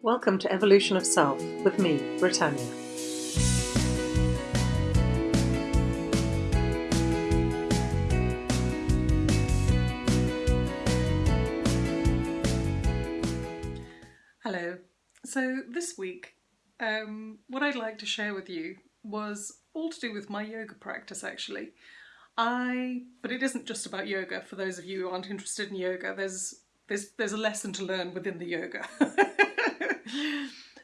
Welcome to Evolution of Self with me, Brittanya. Hello. So this week, um, what I'd like to share with you was all to do with my yoga practice actually. I, but it isn't just about yoga for those of you who aren't interested in yoga. There's there's there's a lesson to learn within the yoga.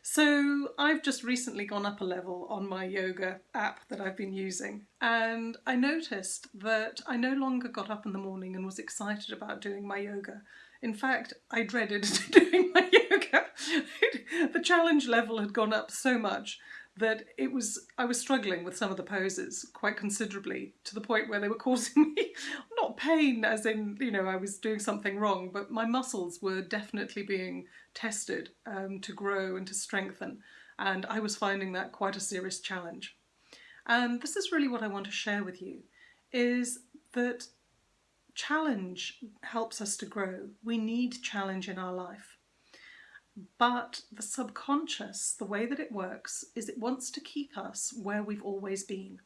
so I've just recently gone up a level on my yoga app that I've been using and I noticed that I no longer got up in the morning and was excited about doing my yoga. In fact, I dreaded doing my yoga. the challenge level had gone up so much that it was I was struggling with some of the poses quite considerably to the point where they were causing me not pain as in you know I was doing something wrong but my muscles were definitely being tested um, to grow and to strengthen. And I was finding that quite a serious challenge. And this is really what I want to share with you is that challenge helps us to grow. We need challenge in our life but the subconscious, the way that it works, is it wants to keep us where we've always been.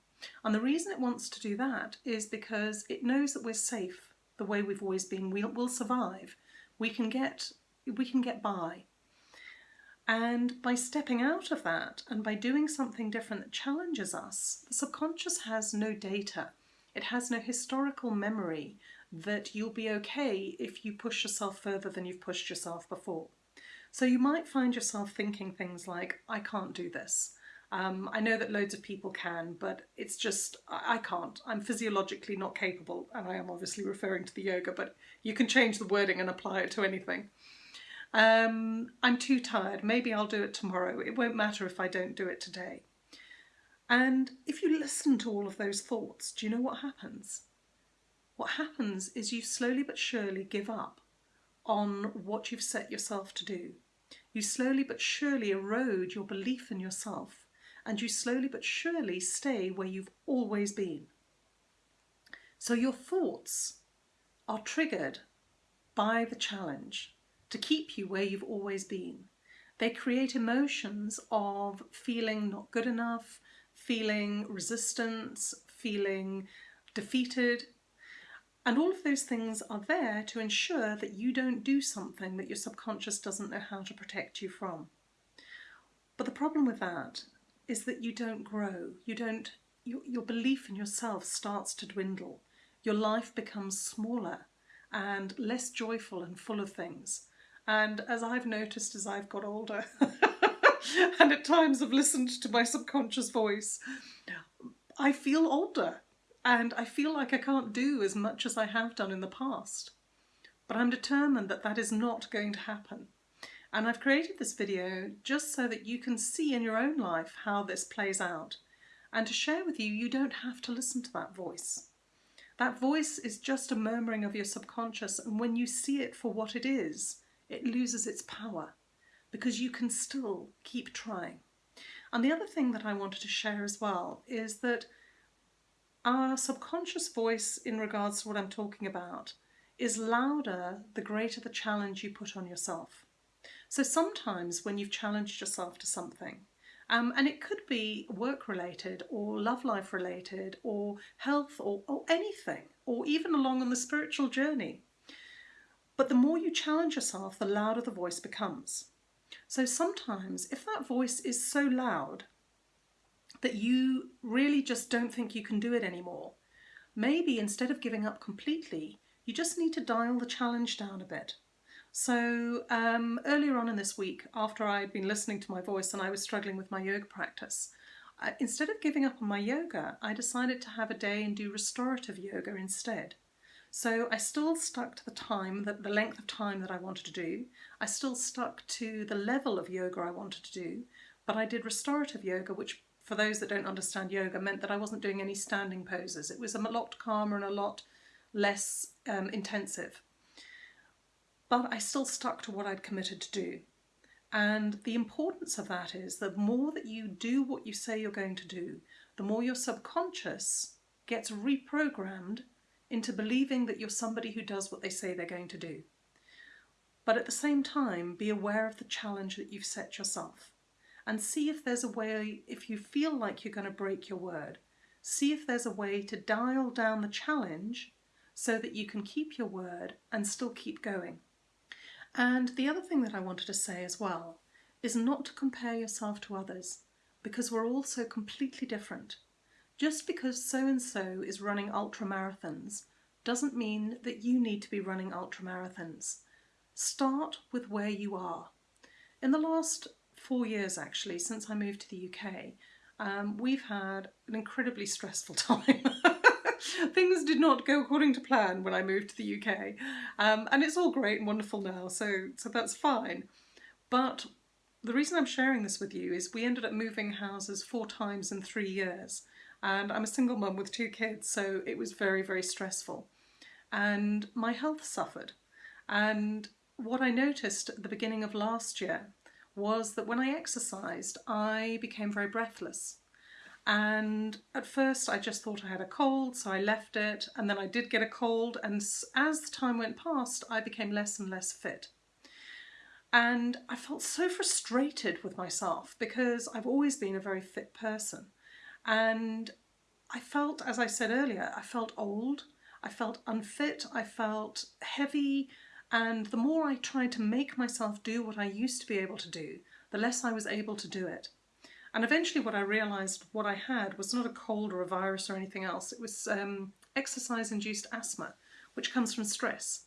And the reason it wants to do that is because it knows that we're safe the way we've always been. We'll, we'll survive. We can get we can get by. And by stepping out of that and by doing something different that challenges us, the subconscious has no data. It has no historical memory that you'll be okay if you push yourself further than you've pushed yourself before. So you might find yourself thinking things like, I can't do this. Um, I know that loads of people can, but it's just, I, I can't. I'm physiologically not capable, and I am obviously referring to the yoga, but you can change the wording and apply it to anything. Um, I'm too tired, maybe I'll do it tomorrow. It won't matter if I don't do it today. And if you listen to all of those thoughts, do you know what happens? What happens is you slowly but surely give up on what you've set yourself to do. You slowly but surely erode your belief in yourself and you slowly but surely stay where you've always been. So your thoughts are triggered by the challenge to keep you where you've always been. They create emotions of feeling not good enough, feeling resistance, feeling defeated, and all of those things are there to ensure that you don't do something that your subconscious doesn't know how to protect you from. But the problem with that is that you don't grow. You don't, your, your belief in yourself starts to dwindle. Your life becomes smaller and less joyful and full of things. And as I've noticed as I've got older, and at times have listened to my subconscious voice, I feel older and I feel like I can't do as much as I have done in the past. But I'm determined that that is not going to happen. And I've created this video just so that you can see in your own life how this plays out and to share with you, you don't have to listen to that voice. That voice is just a murmuring of your subconscious and when you see it for what it is, it loses its power because you can still keep trying. And the other thing that I wanted to share as well is that our subconscious voice in regards to what I'm talking about is louder the greater the challenge you put on yourself. So sometimes when you've challenged yourself to something, um, and it could be work related or love life related or health or, or anything, or even along on the spiritual journey. But the more you challenge yourself, the louder the voice becomes. So sometimes if that voice is so loud that you really just don't think you can do it anymore. Maybe instead of giving up completely, you just need to dial the challenge down a bit. So um, earlier on in this week, after I'd been listening to my voice and I was struggling with my yoga practice, instead of giving up on my yoga, I decided to have a day and do restorative yoga instead. So I still stuck to the time, that the length of time that I wanted to do. I still stuck to the level of yoga I wanted to do, but I did restorative yoga, which for those that don't understand yoga, meant that I wasn't doing any standing poses. It was a lot calmer and a lot less um, intensive. But I still stuck to what I'd committed to do. And the importance of that is the more that you do what you say you're going to do, the more your subconscious gets reprogrammed into believing that you're somebody who does what they say they're going to do. but at the same time, be aware of the challenge that you've set yourself and see if there's a way, if you feel like you're going to break your word, see if there's a way to dial down the challenge so that you can keep your word and still keep going. And the other thing that I wanted to say as well is not to compare yourself to others because we're all so completely different. Just because so and so is running ultra marathons doesn't mean that you need to be running ultra marathons. Start with where you are. In the last four years, actually, since I moved to the UK, um, we've had an incredibly stressful time. Things did not go according to plan when I moved to the UK, um, and it's all great and wonderful now, so so that's fine. But the reason I'm sharing this with you is we ended up moving houses four times in three years, and I'm a single mum with two kids, so it was very very stressful, and my health suffered, and what I noticed at the beginning of last year was that when I exercised, I became very breathless. And at first, I just thought I had a cold, so I left it. And then I did get a cold. And as the time went past, I became less and less fit. And I felt so frustrated with myself because I've always been a very fit person. And I felt, as I said earlier, I felt old, I felt unfit, I felt heavy, and the more I tried to make myself do what I used to be able to do, the less I was able to do it. And eventually what I realised what I had was not a cold or a virus or anything else. It was um, exercise-induced asthma, which comes from stress.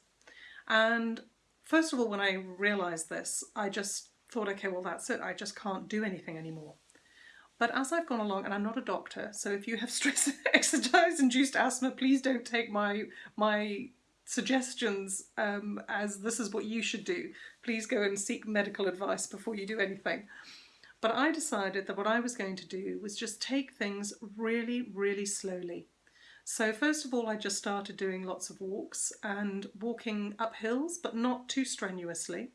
And first of all, when I realised this, I just thought, okay, well, that's it. I just can't do anything anymore. But as I've gone along, and I'm not a doctor, so if you have stress exercise-induced asthma, please don't take my my suggestions um, as this is what you should do. Please go and seek medical advice before you do anything. But I decided that what I was going to do was just take things really, really slowly. So first of all, I just started doing lots of walks and walking up hills, but not too strenuously.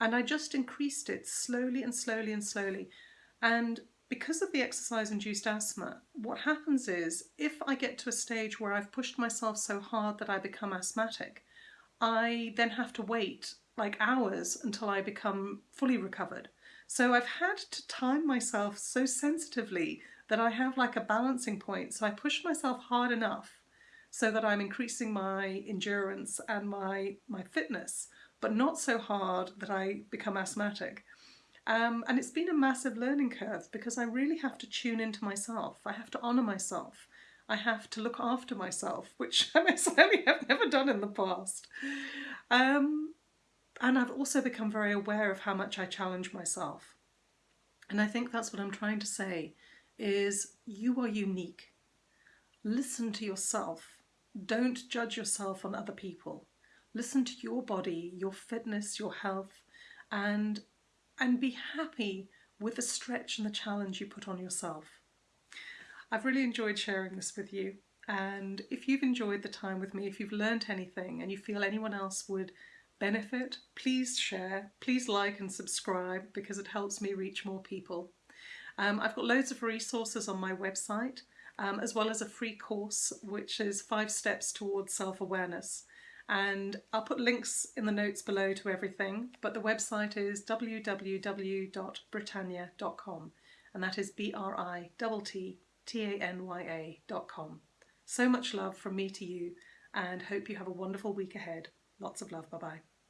And I just increased it slowly and slowly and slowly. And because of the exercise-induced asthma, what happens is if I get to a stage where I've pushed myself so hard that I become asthmatic, I then have to wait like hours until I become fully recovered. So I've had to time myself so sensitively that I have like a balancing point. So I push myself hard enough so that I'm increasing my endurance and my, my fitness, but not so hard that I become asthmatic. Um, and it's been a massive learning curve because I really have to tune into myself. I have to honour myself. I have to look after myself, which I necessarily have never done in the past. Um, and I've also become very aware of how much I challenge myself. And I think that's what I'm trying to say is you are unique. Listen to yourself. Don't judge yourself on other people. Listen to your body, your fitness, your health, and and be happy with the stretch and the challenge you put on yourself. I've really enjoyed sharing this with you and if you've enjoyed the time with me, if you've learned anything and you feel anyone else would benefit, please share, please like and subscribe because it helps me reach more people. Um, I've got loads of resources on my website um, as well as a free course which is five steps towards self-awareness and I'll put links in the notes below to everything but the website is www.brittanya.com and that is B-R-I-T-T-A-N-Y-A.com. So much love from me to you and hope you have a wonderful week ahead. Lots of love. Bye bye.